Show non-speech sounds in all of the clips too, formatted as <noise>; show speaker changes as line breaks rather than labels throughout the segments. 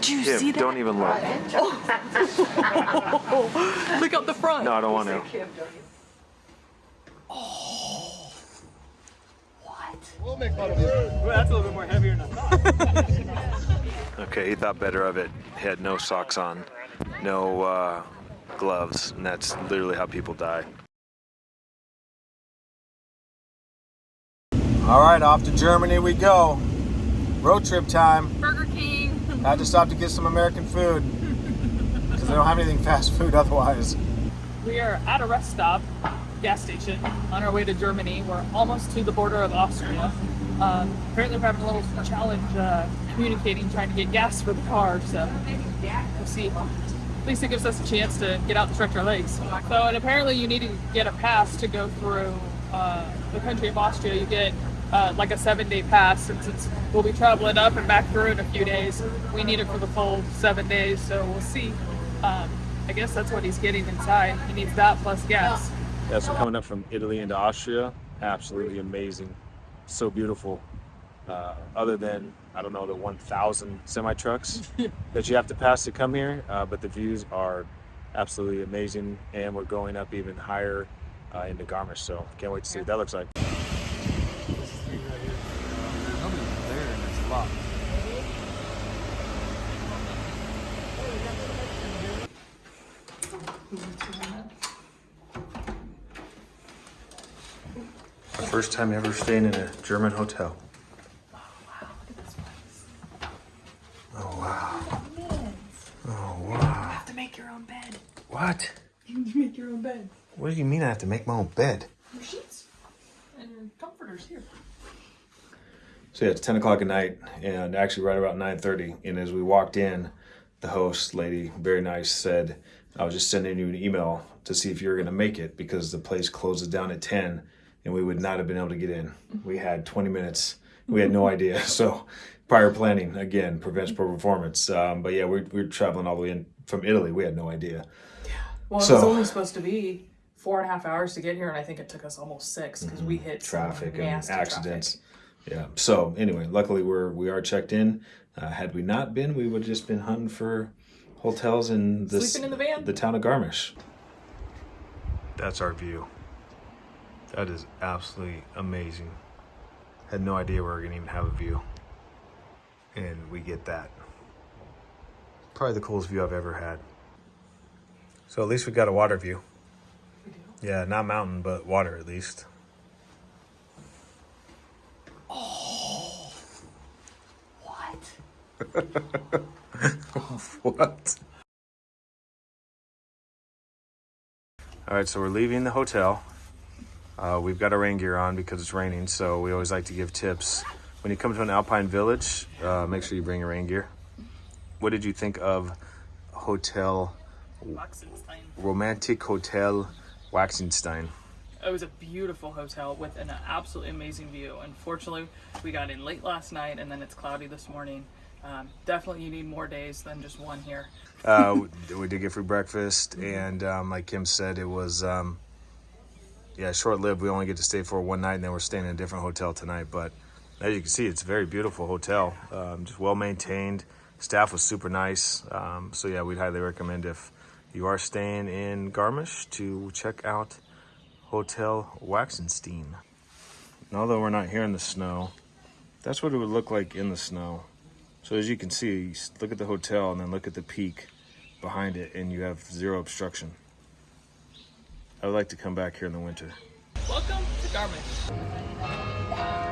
Do you
Kim,
see that?
don't even look. <laughs>
Look out the front.
No, I don't want to.
That's a little bit more heavier than I thought.
Okay, he thought better of it. He had no socks on, no uh, gloves, and that's literally how people die.
All right, off to Germany we go. Road trip time.
Burger King.
I had to stop to get some American food because they don't have anything fast food otherwise.
We are at a rest stop, gas station, on our way to Germany. We're almost to the border of Austria. Um, apparently, we're having a little challenge uh, communicating, trying to get gas for the car. So we'll see. At least it gives us a chance to get out and stretch our legs. So, and apparently, you need to get a pass to go through uh, the country of Austria. You get uh, like a seven-day pass, and since we'll be traveling up and back through in a few days, we need it for the full seven days. So we'll see. Um, I guess that's what he's getting inside. He needs that plus gas.
Yeah, so coming up from Italy into Austria, absolutely amazing. So beautiful. Uh, other than, I don't know, the 1,000 semi trucks <laughs> that you have to pass to come here, uh, but the views are absolutely amazing. And we're going up even higher uh, into Garmisch, so can't wait to see what that looks like.
Nobody's there and it's locked.
First time ever staying in a German hotel. Oh wow. Oh wow.
Oh, have to make your own bed.
What?
You make your own bed.
What do you mean I have to make my own bed?
Your sheets and your comforters here.
So yeah, it's 10 o'clock at night, and actually right about 9.30. And as we walked in, the host lady, very nice, said, I was just sending you an email to see if you were going to make it because the place closes down at 10 and we would not have been able to get in. We had 20 minutes. We had no idea. <laughs> So prior planning, again, prevents poor performance. Um, but yeah, we're, we're traveling all the way in from Italy. We had no idea. Yeah.
Well, it was only supposed to be four and a half hours to get here, and I think it took us almost six because we hit
Mm-hmm. traffic and accidents.
traffic.
Yeah. So anyway, luckily we're we are checked in. Uh, had we not been, we would have just been hunting for hotels in the
Sleeping in the van.
the town of Garmisch. That's our view. That is absolutely amazing. Had no idea we were gonna even have a view, and we get that. Probably the coolest view I've ever had. So at least we got a water view. Yeah, not mountain, but water at least.
Oh, what? <laughs> <laughs>
What? All right, so we're leaving the hotel. Uh, we've got our rain gear on because it's raining, so we always like to give tips. When you come to an alpine village, uh, make sure you bring your rain gear. What did you think of Hotel
Waxenstein.
Romantic Hotel Waxenstein?
It was a beautiful hotel with an absolutely amazing view. Unfortunately, we got in late last night, and then it's cloudy this morning. Um, definitely, you need more days than just one here.
Uh, <laughs> we- did get free breakfast, and um, like Kim said, it was um, yeah short lived. We only get to stay for one night, and then we're staying in a different hotel tonight. But as you can see, it's a very beautiful hotel, um, just well maintained. Staff was super nice. Um, so yeah, we'd highly recommend if you are staying in Garmisch to check out Hotel Waxenstein. And although we're not here in the snow, that's what it would look like in the snow. So as you can see, look at the hotel and then look at the peak behind it and you have zero obstruction. I would like to come back here in the winter.
Welcome to Garmisch.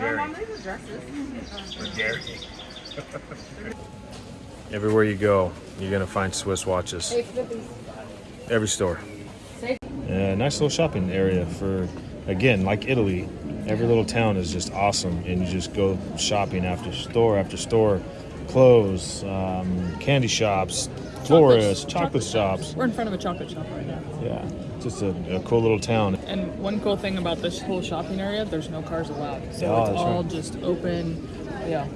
I'm Jerry. Jerry. <laughs> Everywhere you go, you're gonna find Swiss watches. Every store. Uh, nice little shopping area for, again, like Italy. Every little town is just awesome, and you just go shopping after store after store, clothes, um, candy shops, florists, chocolate, shops.
We're in front of a chocolate shop right now.
Yeah, just a, a cool little town.
And one cool thing about this whole shopping area, there's no cars allowed. So
Yeah,
it's
that's
all
right.
just open. Yeah.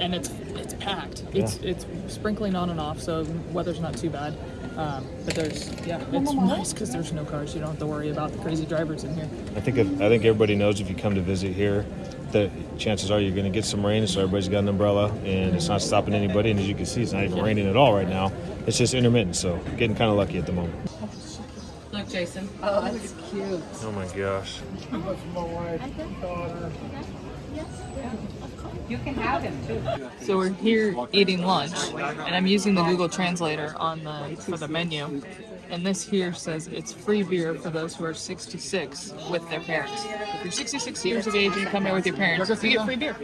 And it's it's packed. It's it's sprinkling on and off, so weather's not too bad. Um, but there's yeah, it's nice because there's no cars. You don't have to worry about the crazy drivers in here.
I think if, I think everybody knows if you come to visit here, the chances are you're going to get some rain. So everybody's got an umbrella, and it's not stopping anybody. And as you can see, it's not even raining at all right now. It's just intermittent. So getting kind of lucky at the moment.
Look, Jason.
Oh, that's cute.
Oh my gosh.
You can have him too.
So we're here eating lunch, and I'm using the Google Translator on the for the menu. And this here says it's free beer for those who are 66 with their parents. If you're 66 years of age and you come here with your parents, you get free beer.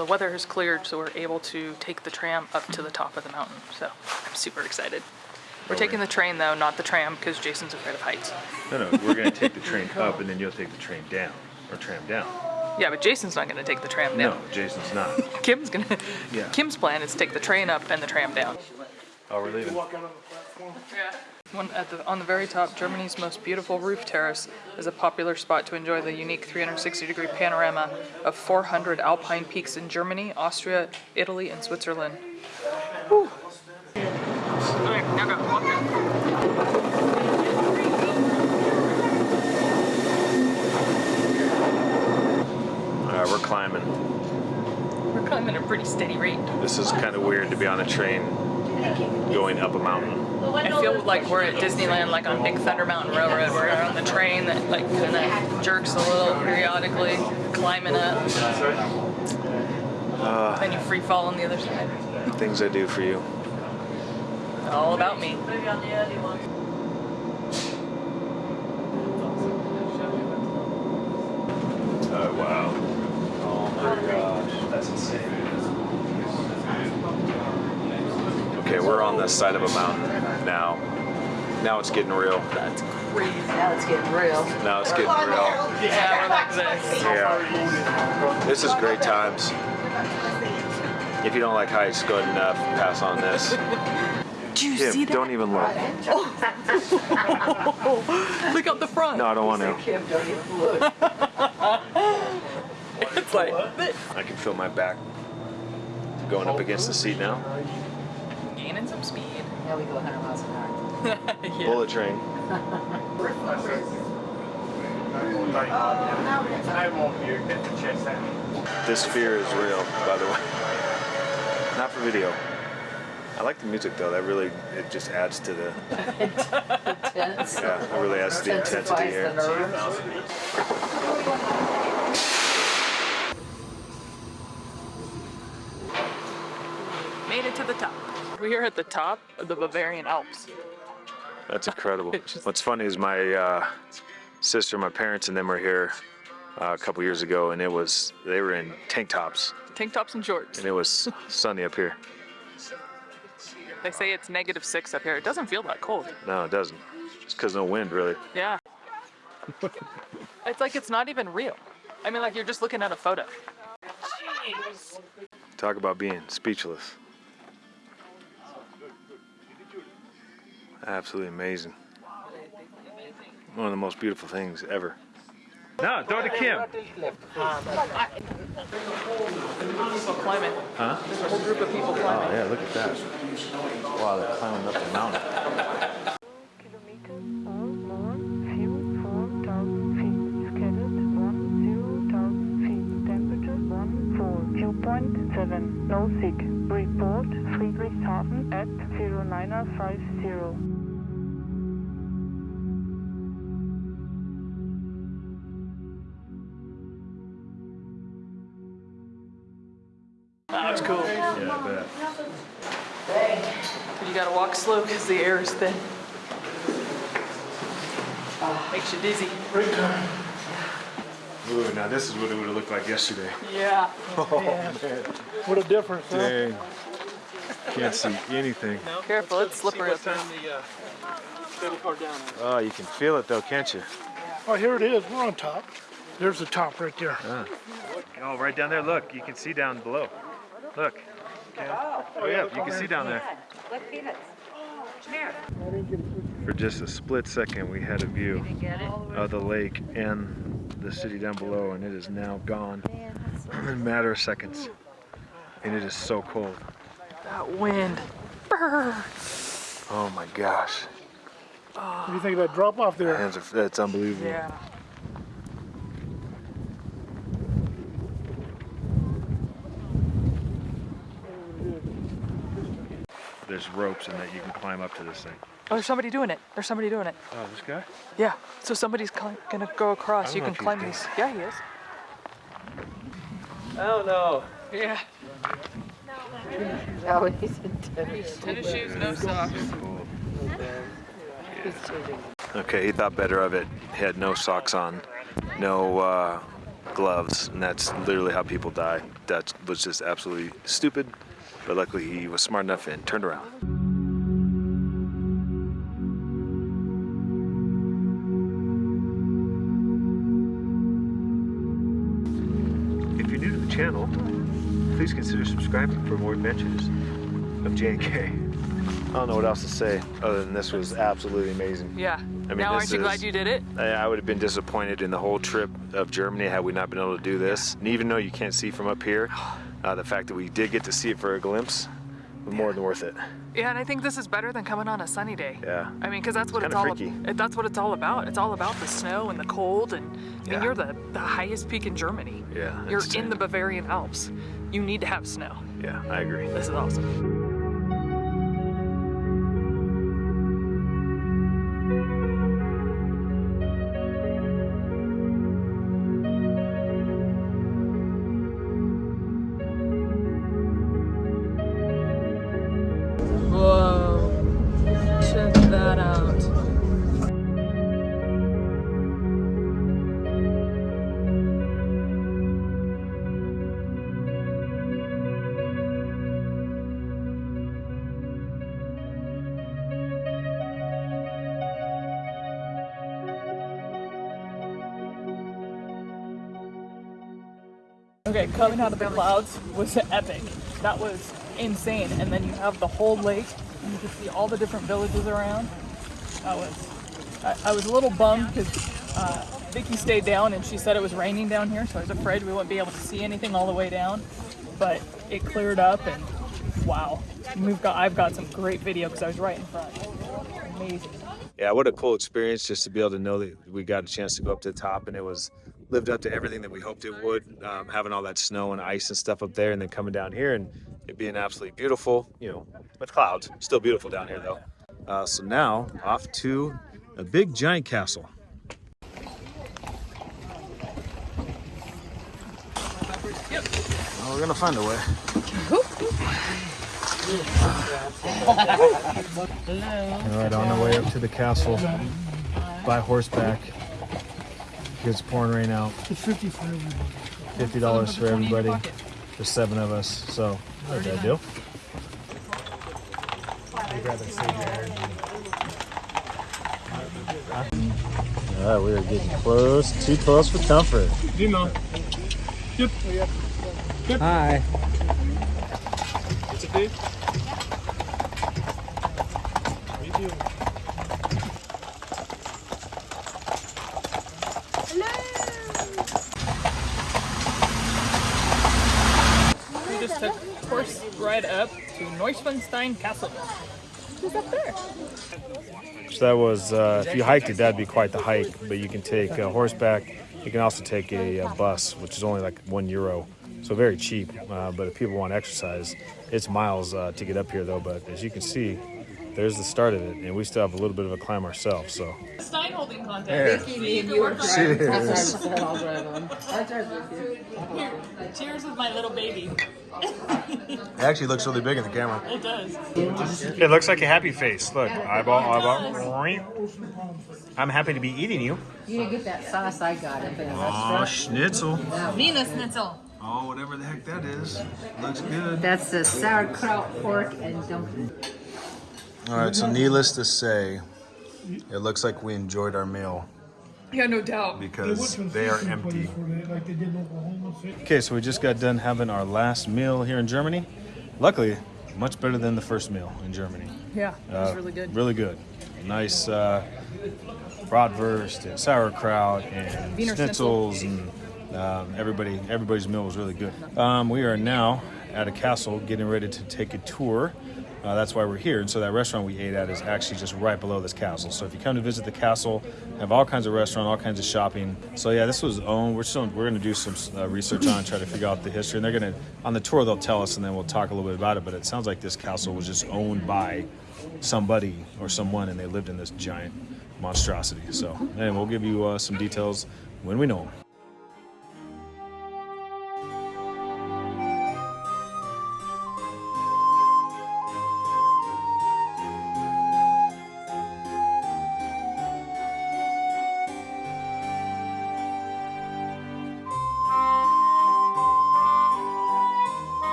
The weather has cleared, so we're able to take the tram up to the top of the mountain. So I'm super excited. We're taking the train though, not the tram, because Jason's afraid of heights.
No, no, we're going to take the train up, and then you'll take the train down, or tram down.
Yeah, but Jason's not going to take the tram down.
No, Jason's not. <laughs>
Kim's gonna.
Yeah.
Kim's plan is to take the train up and the tram down.
Oh, we're leaving.
One at the on the very top, Germany's most beautiful roof terrace is a popular spot to enjoy the unique 360-degree panorama of 400 alpine peaks in Germany, Austria, Italy, and Switzerland. Whew. Okay, now go. Walk in.
All right, we're climbing.
We're climbing at a pretty steady rate.
This is kind of weird to be on a train going up a mountain.
I feel like we're at Disneyland, like on Big Thunder Mountain Railroad. We're on the train that like kind of jerks a little periodically, climbing up. Uh, then you free fall on the other side.
Things I do for you.
All about me.
Oh wow. Oh my gosh, that's insane. Okay, we're on the side of a mountain now. Now it's getting real.
That's crazy.
Now it's getting real.
Now it's getting real.
Yeah, we're like this.
Yeah. This is great times. If you don't like heights, go ahead and uh, pass on this.
Did you
Kim,
see that?
don't even look. <laughs>
Look out the front.
No, I don't want to.
Kim, don't even look. <laughs>
It's like this.
I can feel my back going up against the seat now.
Gaining some speed.
Now we go 100 miles an hour. <laughs>
yeah.
Bullet train. This fear is real, by the way. Not for video. I like the music though. That really it just adds to the <laughs>
Tense.
yeah. It really adds to the intensity
Intensifies the
here.
nerves.
Made it to the top. We're at the top of the Bavarian Alps.
That's incredible. <laughs>
Just-
What's funny is my uh, sister, my parents, and them were here uh, a couple years ago, and it was they were in tank tops,
Tank tops and shorts.
and it was sunny up here.
They say it's negative six up here. It doesn't feel that cold.
No, it doesn't. Just because no wind, really.
Yeah. <laughs> it's like it's not even real. I mean, like you're just looking at a photo. Jeez.
Talk about being speechless. Absolutely amazing. One of the most beautiful things ever. No, throw it to Kim.
People climbing.
Huh?
There's a whole group of people
Oh yeah, look at that. Wow, they're climbing up the mountain.
kilometers or more, view 4,000 feet, scheduled 10,000 feet, temperature 1 4, viewpoint 7, no sick, report Friedrichshafen at 0950.
Slow because the air is thin. Makes you dizzy.
Ooh, now this is what it would have looked like yesterday.
Yeah. <laughs>
What a difference, huh?
Dang. <laughs> Can't see anything.
Careful, it's slippery up here.
the uh, car down.
Oh, you can feel it though, can't you?
Oh, here it is. We're on top. There's the top right there.
Oh, right down there. Look, you can see down below. Look. Oh yeah, you can see down there. For just a split second, we had a view of the lake and the city down below, and it is now gone in a matter of seconds. And it is so cold.
That wind. Brr.
Oh my gosh,
What do you think of that drop off there?
hands are, that's unbelievable.
Yeah.
There's ropes in that you can climb up to this thing.
Oh, there's somebody doing it. There's somebody doing it.
Oh, this guy?
Yeah. So somebody's cli- gonna go across. You can climb these. Yeah, he is.
I don't know.
Yeah. <laughs>
No, he's in tennis.
Tennis shoes, no socks.
Okay, he thought better of it. He had no socks on, no uh, gloves, and that's literally how people die. That was just absolutely stupid, but luckily he was smart enough and turned around.
If you're new to the channel, please consider subscribing for more adventures of J&K. I don't know what else to say other than this was absolutely amazing.
Yeah.
I mean,
now,
this
aren't you
is-
glad you did it?
I, I would have been disappointed in the whole trip of Germany had we not been able to do this. And even though you can't see from up here, uh, the fact that we did get to see it for a glimpse was more than worth it.
Yeah, and I think this is better than coming on a sunny day.
Yeah.
I mean, because that's what
It's
it's, all.
Freaky.
That's what it's all about. It's all about the snow and the cold, and I mean, you're the the highest peak in Germany.
Yeah,
You're
it's
in the. Bavarian Alps. You need to have snow.
Yeah, I agree.
This is awesome. Okay, coming out of the clouds was epic. That was insane. And then you have the whole lake, and you can see all the different villages around. That was. I, I was a little bummed because uh, Vicky stayed down and she said it was raining down here, so I was afraid we wouldn't be able to see anything all the way down. But it cleared up, and wow, we've got I've got some great video because I was right in front. Amazing.
Yeah, what a cool experience just to be able to know that we got a chance to go up to the top and it was lived up to everything that we hoped it would. Um, having all that snow and ice and stuff up there and then coming down here and it being absolutely beautiful, you know, with clouds. Still beautiful down here though. Uh, so now off to a big giant castle. Well, we're gonna find a way. All right, on the way up to the castle by horseback. It's pouring rain out.
It's 50 for everybody.
Fifty dollars for everybody. There's seven of us, so not a bad deal. All right, we are getting close, too close for comfort.
Dino. Yep.
Hi.
It's a big.
We just took a horse ride up to Neuschwanstein Castle. Who's up there?
So that was, uh, if you hiked it, that'd be quite the hike. But you can take uh, horseback. You can also take a, uh bus, which is only like one euro, so very cheap. Uh, but if people want to exercise, it's miles uh, to get up here, though. But as you can see,
there's the start of it, and we still have a little bit of a climb ourselves. So
Stein holding contest.
Vicky, me and you are
works.
driving. That's why I said I'll drive on. I'll drive with you.
Here, cheers with my little baby.
It actually looks really big in the camera.
It does.
It looks like a happy face. Look, eyeball, eyeball. I'm happy to be eating you.
You didn't get that sauce I got it, but
Oh,
that's,
schnitzel.
Wiener Schnitzel.
Oh, whatever the heck that is. Looks good.
that's the sauerkraut, pork, and dumpling.
All right, so needless to say, it looks like we enjoyed our meal
Yeah, no doubt.
because they are empty. Okay, so we just got done having our last meal here in Germany. Luckily, much better than the first meal in Germany.
Yeah, it was
Uh,
really good.
Really good. Nice uh, bratwurst and sauerkraut and
Wiener
schnitzels and um, everybody. Everybody's meal was really good. Um, we are now at a castle, getting ready to take a tour. Uh, that's why we're here. And so that restaurant we ate at is actually just right below this castle. So if you come to visit the castle, have all kinds of restaurant, all kinds of shopping. So yeah, this was owned. We're still we're going to do some uh, research on, try to figure out the history. And they're going to on the tour they'll tell us, and then we'll talk a little bit about it. But it sounds like this castle was just owned by somebody or someone, and they lived in this giant monstrosity. So, and we'll give you uh, some details when we know them.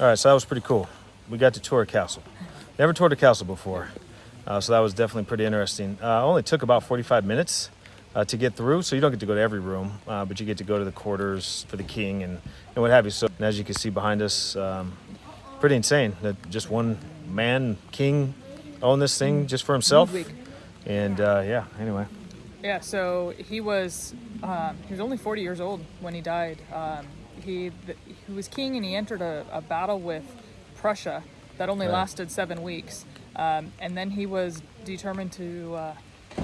All right, so that was pretty cool. We got to tour a castle. Never toured a castle before, uh, so that was definitely pretty interesting. Uh, only took about 45 minutes uh, to get through, so you don't get to go to every room, uh, but you get to go to the quarters for the king and, and what have you. So, and as you can see behind us, um, pretty insane that just one man king owned this thing just for himself. And uh, yeah, anyway.
Yeah, so he was um, he was only 40 years old when he died. Um, he he was king and he entered a, a battle with Prussia that only
Right.
lasted seven weeks, um, and then he was determined to. Uh,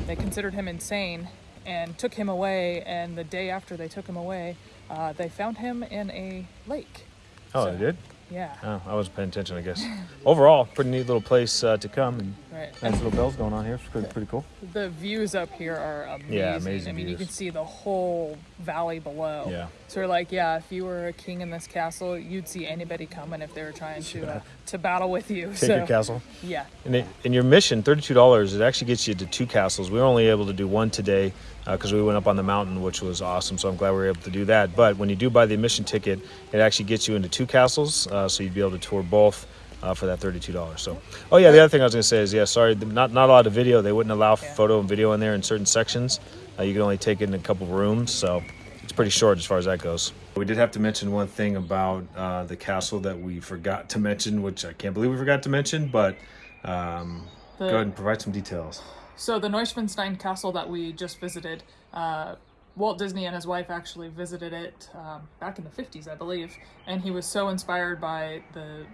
they considered him insane and took him away. And the day after they took him away, uh, they found him in a lake.
Oh,
So-
they did?
Yeah,
Oh, I wasn't paying attention, I guess. <laughs> Overall, pretty neat little place uh, to come. And
right.
nice little bells going on here. It's pretty, pretty cool.
The views up here are amazing.
Yeah, amazing
I mean, you can see the whole valley below.
Yeah.
So we're like, yeah, if you were a king in this castle, you'd see anybody coming if they were trying to uh, to battle with you.
Take
so
your castle.
yeah,
And, it, and your mission, thirty-two dollars, it actually gets you to two castles. We were only able to do one today because we went up on the mountain, which was awesome. So I'm glad we were able to do that. But when you do buy the admission ticket, it actually gets you into two castles, uh, so you'd be able to tour both. Uh, for that thirty-two dollars. So, oh yeah, the other thing I was gonna say is, yeah, sorry, not not a lot of video. They wouldn't allow
Yeah.
photo and video in there in certain sections. Uh, you can only take it in a couple rooms, so it's pretty short as far as that goes. We did have to mention one thing about uh, the castle that we forgot to mention, which I can't believe we forgot to mention, but um,
The-
go ahead and provide some details.
So the Neuschwanstein Castle that we just visited, uh, Walt Disney and his wife actually visited it um, back in the 50s, I believe, and he was so inspired by the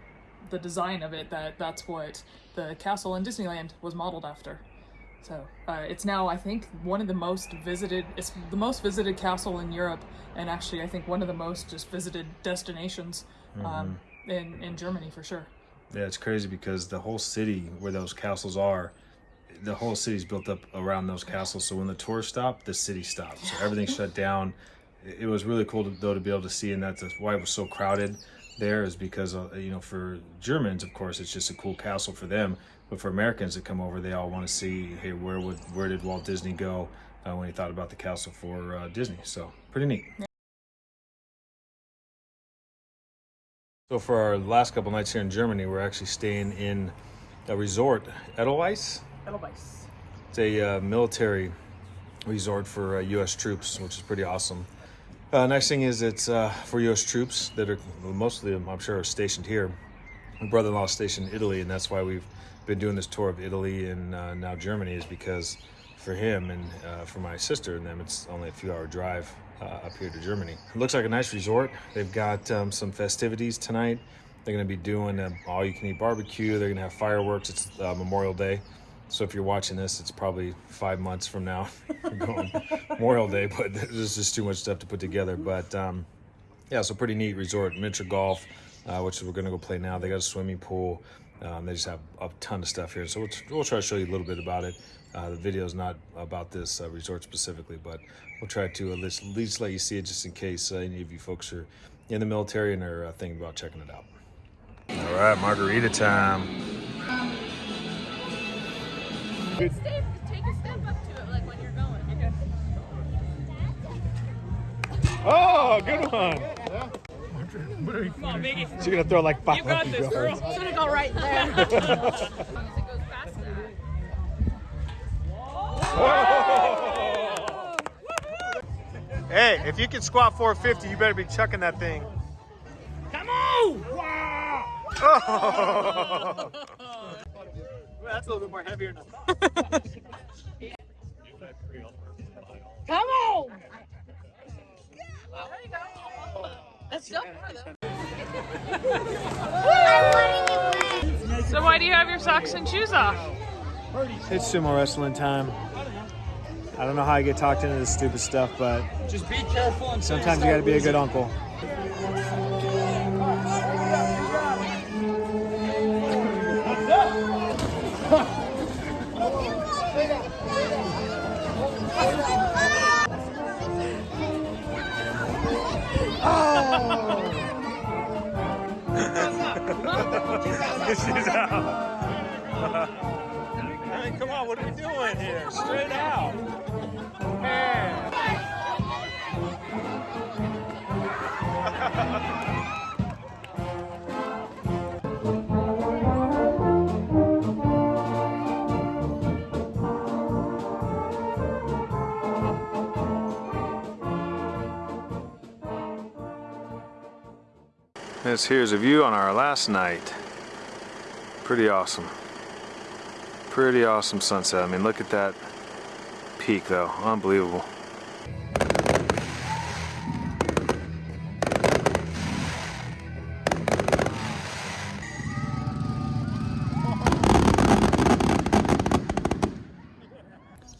the design of it that that's what the castle in Disneyland was modeled after. So uh, it's now, I think, one of the most visited. It's the most visited castle in Europe, and actually, I think one of the most just visited destinations um, in in Germany for sure.
Yeah, it's crazy because the whole city where those castles are, the whole city's built up around those castles. So when the tours stopped, the city stopped. So everything's shut down. It it was really cool to, though to be able to see, and that's why it was so crowded. There is because uh, you know for Germans, of course, it's just a cool castle for them. But for Americans that come over, they all want to see, hey, where would where did Walt Disney go uh, when he thought about the castle for uh, Disney? So pretty neat. So for our last couple nights here in Germany, we're actually staying in a resort, Edelweiss. It's a uh, military resort for uh, U.S. troops, which is pretty awesome. Uh, next thing is it's uh, for U.S. troops that are mostly, I'm sure, are stationed here. My brother-in-law is stationed in Italy, and that's why we've been doing this tour of Italy and uh, now Germany is because for him and uh, for my sister and them, it's only a few-hour drive uh, up here to Germany. It looks like a nice resort. They've got um, some festivities tonight. They're going to be doing an all-you-can-eat barbecue. They're going to have fireworks. It's uh, Memorial Day. So if you're watching this, it's probably five months from now, <laughs> Memorial Day. But there's just too much stuff to put together. But um, yeah, so pretty neat resort, miniature golf, uh, which we're gonna go play now. They got a swimming pool. Um, they just have a ton of stuff here, so we'll, we'll try to show you a little bit about it. Uh, the video is not about this uh, resort specifically, but we'll try to at least, at least let you see it just in case uh, any of you folks are in the military and are uh, thinking about checking it out. All right, margarita time.
Step, take a step up to it, like when you're going. Okay.
Oh, good one.
Come on, Miggy.
She's gonna throw like five.
You got this, girl.
It's gonna go right there. <laughs> as long as it goes fast enough.
Hey, if you can squat 450, you better be chucking that thing.
Come on! <laughs> <laughs>
That's a little bit more heavier now.
Come on! That's still more though.
So why do you have your socks and shoes off?
It's sumo wrestling time. I don't know how I get talked into this stupid stuff, but
Just be careful and
sometimes you gotta be a good uncle. Straight out. Man.
This here's a view on our last night. Pretty awesome. Pretty awesome sunset. I mean, look at that peak though. Unbelievable.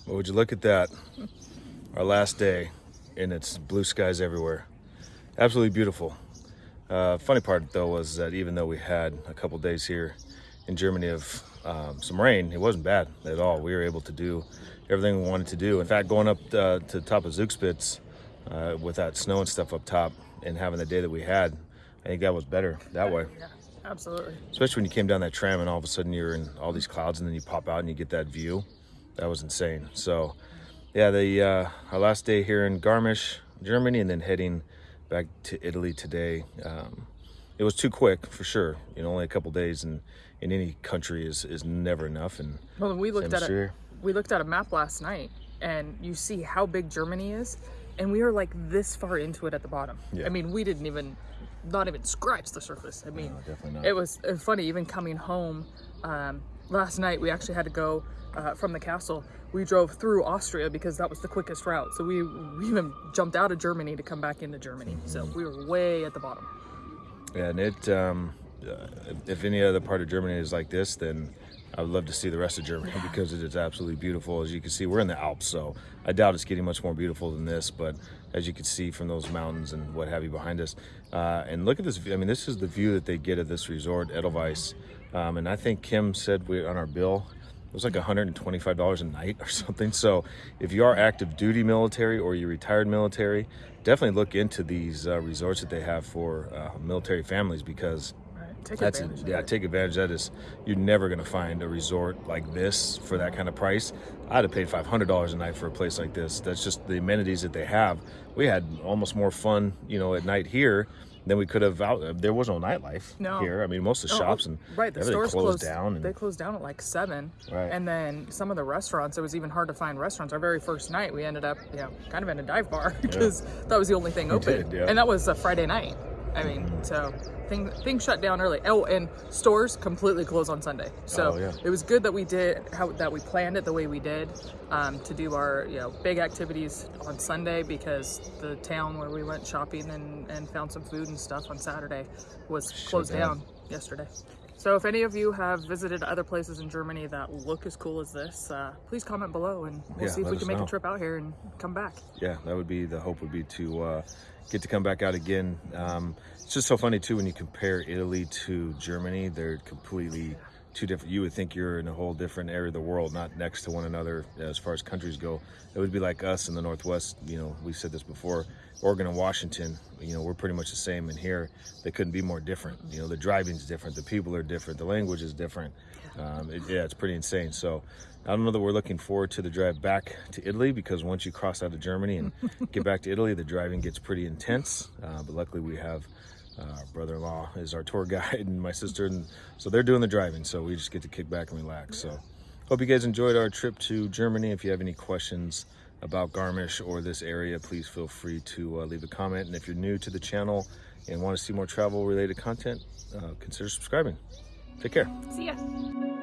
Well, would you look at that? Our last day, and it's blue skies everywhere. Absolutely beautiful. Uh, funny part though was that even though we had a couple days here in Germany of um, some rain, it wasn't bad at all. We were able to do everything we wanted to do. In fact, going up uh, to the top of Zugspitz uh, with that snow and stuff up top and having the day that we had, I think that was better that way.
Yeah, absolutely.
Especially when you came down that tram and all of a sudden you're in all these clouds and then you pop out and you get that view. That was insane. So, yeah, the uh, our last day here in Garmisch, Germany, and then heading back to Italy today. Um, it was too quick for sure. You know, only a couple days in in any country is is never enough. And
Well, we looked at a we looked at a map last night, and you see how big Germany is, and we are like this far into it at the bottom.
Yeah.
I mean, we didn't even, not even scratch the surface. I mean,
definitely not.
it was uh, funny. Even coming home um, last night, we actually had to go uh, from the castle. We drove through Austria because that was the quickest route. So we, we even jumped out of Germany to come back into Germany. So we were way at the bottom.
Yeah, and it, um, uh, if any other part of Germany is like this, then I would love to see the rest of Germany because it is absolutely beautiful. As you can see, we're in the Alps, so I doubt it's getting much more beautiful than this. But as you can see from those mountains and what have you behind us, uh, and look at this view. I mean, this is the view that they get at this resort, Edelweiss. Um, and I think Kim said we on our bill, it was like $125 a night or <laughs> something. So if you are active duty military or you're retired military, definitely look into these uh, resorts that they have for uh, military families because
Take
that's
advantage.
yeah, take advantage of that. Is you're never gonna find a resort like this for that kind of price. I'd have paid five hundred dollars a night for a place like this. That's just the amenities that they have. We had almost more fun, you know, at night here than we could have out. Uh, there was no nightlife
No.
here. I mean, most of the shops and
right the stores
closed, down. And,
they closed down at like seven
Right.
and then some of the restaurants it was even hard to find restaurants our very first night we ended up you know kind of in a dive bar <laughs> because that was the only thing open
did, yeah.
and that was a friday night i mean so things things shut down early oh and stores completely closed on sunday so
Oh, yeah.
it was good that we did how that we planned it the way we did um, to do our you know big activities on sunday because the town where we went shopping and, and found some food and stuff on saturday was closed
down.
down yesterday So if any of you have visited other places in Germany that look as cool as this, uh, please comment below and we'll
Yeah,
see if we can make
know.
a trip out here and come back.
yeah, that would be the hope would be to uh, get to come back out again. Um, it's just so funny too when you compare Italy to Germany; they're completely two different. You would think you're in a whole different area of the world, not next to one another as far as countries go. It would be like us in the Northwest. You know, we said this before. Oregon and Washington, you know, we're pretty much the same. And here, they couldn't be more different. You know, the driving's different, the people are different, the language is different. Um, it, yeah, it's pretty insane. So, I don't know that we're looking forward to the drive back to Italy because once you cross out of Germany and get back to Italy, the driving gets pretty intense. Uh, but luckily, we have uh, brother-in-law is our tour <laughs> guide and my sister, and so they're doing the driving. So we just get to kick back and relax. So, hope you guys enjoyed our trip to Germany. If you have any questions about Garmisch or this area, please feel free to uh, leave a comment. And if you're new to the channel and want to see more travel-related content, uh, consider subscribing. Take care.
See ya.